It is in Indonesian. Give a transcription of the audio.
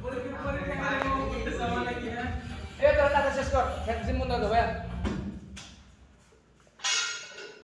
Boleh boleh yang mau sama lagi ya. Eh terus atas ya, skor. Bensin mundur tuh ya.